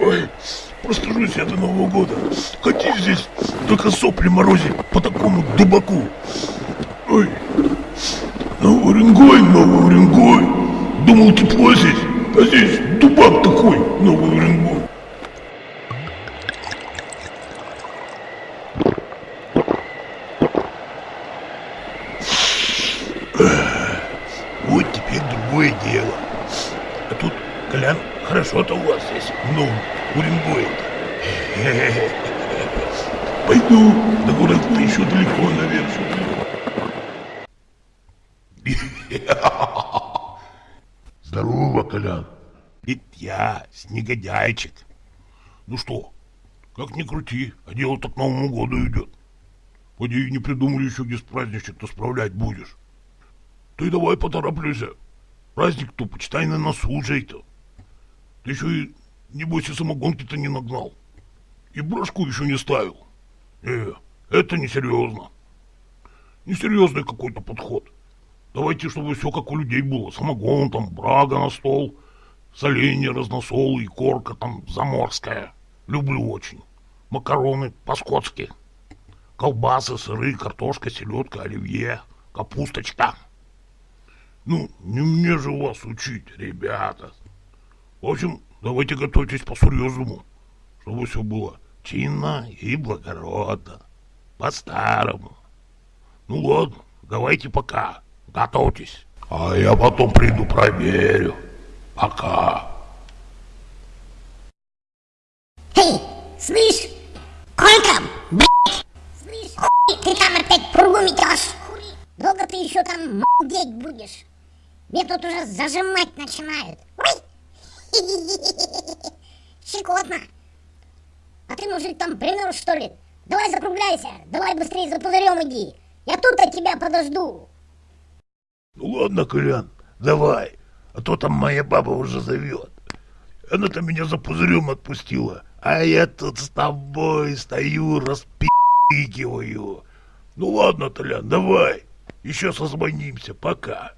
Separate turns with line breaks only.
Ой, простужусь я до Нового года. Ходи здесь, только сопли морозить по такому дубаку. Ой, Новый Уренгой, Новый Уренгой. Думал, тепло здесь, а здесь дубак такой, Новый Уренгой. Вот теперь другое дело. А тут, Колян, хорошо-то у вас здесь, ну, Уренгой-то. Пойду, до города еще далеко, наверное. Здорово, Колян. Это я, снегодяйчик. Ну что, как ни крути, а дело так к Новому году идет. Поди не придумали еще, где с праздничек-то справлять будешь. Ты давай потороплюйся. Праздник-то, почитай, на носу уже-то. Ты еще и, небось, и самогонки-то не нагнал. И брошку еще не ставил. Э, это несерьезно. Несерьезный какой-то подход. Давайте, чтобы все как у людей было. Самогон там, брага на стол, соленья, разносол и корка там заморская. Люблю очень. Макароны по-скотски. Колбасы, сыры, картошка, селедка, оливье, капусточка. Ну, не мне же вас учить, ребята. В общем, давайте готовьтесь по-серьезному, чтобы все было чинно и благородно. По-старому. Ну ладно, давайте пока. Готовьтесь. А я потом приду проверю. Пока.
Эй, слышь, Колька, блядь, слышь, хуй ты там опять пругу метешь? Долго ты еще там молдеть будешь? Мне тут уже зажимать начинают. Ой! Щекотно. А ты, мужик, там пример, что ли? Давай закругляйся, давай быстрее за пузырем иди. Я тут от тебя подожду.
Ну ладно, Колян, давай, а то там моя баба уже зовет. Она-то меня за пузырем отпустила, а я тут с тобой стою, распи***киваю. Ну ладно, Толян, давай, еще созвонимся, пока.